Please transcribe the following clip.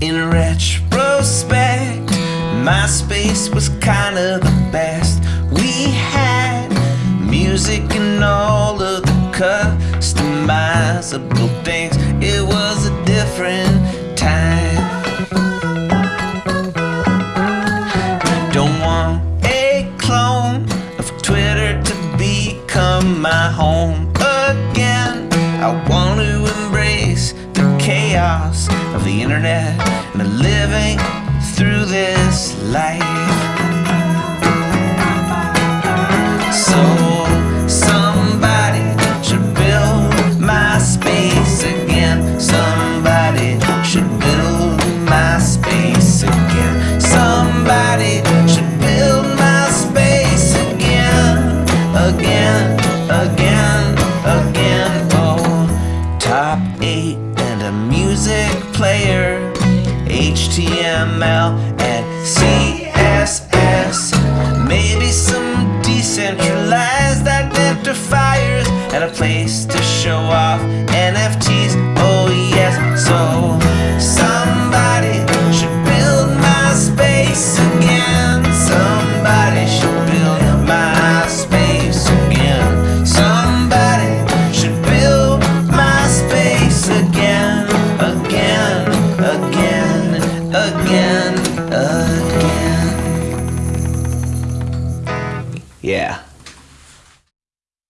In retrospect, MySpace was kinda the best. We had music and all of the customizable things. It was a different time. Don't want a clone of Twitter to become my home chaos of the internet and living through this life. So somebody should build MySpace again. Somebody should build MySpace again. Somebody music player, HTML and CSS. Maybe some decentralized identifiers and a place to show off NFTs. Oh, yes. So somebody should build MySpace again. Somebody should build Yeah.